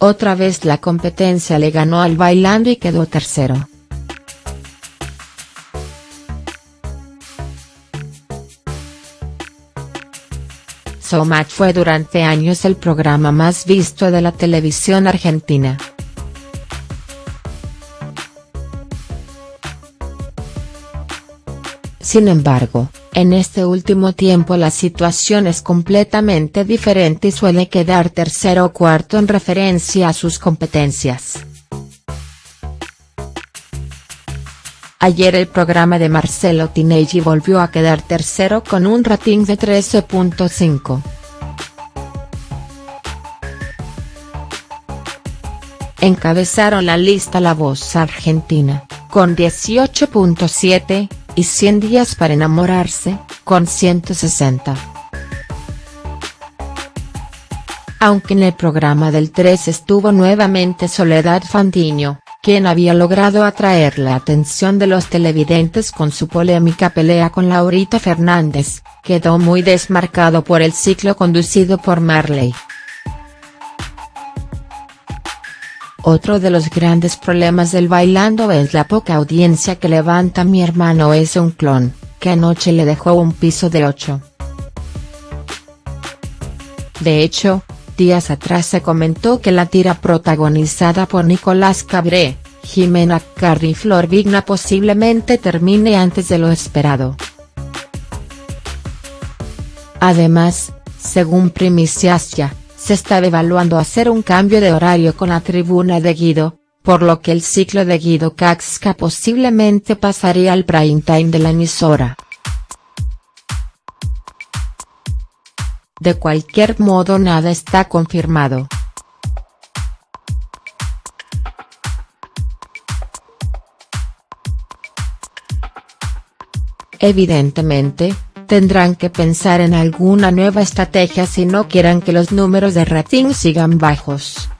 otra vez la competencia le ganó al Bailando y quedó tercero. Showmatch fue durante años el programa más visto de la televisión argentina. Sin embargo, en este último tiempo la situación es completamente diferente y suele quedar tercero o cuarto en referencia a sus competencias. Ayer el programa de Marcelo Tinelli volvió a quedar tercero con un rating de 13.5. Encabezaron la lista La Voz Argentina, con 18.7, y 100 días para enamorarse, con 160. Aunque en el programa del 3 estuvo nuevamente Soledad Fandiño, quien había logrado atraer la atención de los televidentes con su polémica pelea con Laurita Fernández, quedó muy desmarcado por el ciclo conducido por Marley. Otro de los grandes problemas del bailando es la poca audiencia que levanta mi hermano es un clon, que anoche le dejó un piso de 8. De hecho, días atrás se comentó que la tira protagonizada por Nicolás Cabré, Jimena Carri y Flor Vigna posiblemente termine antes de lo esperado. Además, según Primicias Ya, se está evaluando hacer un cambio de horario con la tribuna de Guido, por lo que el ciclo de Guido Caxca posiblemente pasaría al prime time de la emisora. De cualquier modo nada está confirmado. Evidentemente, tendrán que pensar en alguna nueva estrategia si no quieren que los números de rating sigan bajos.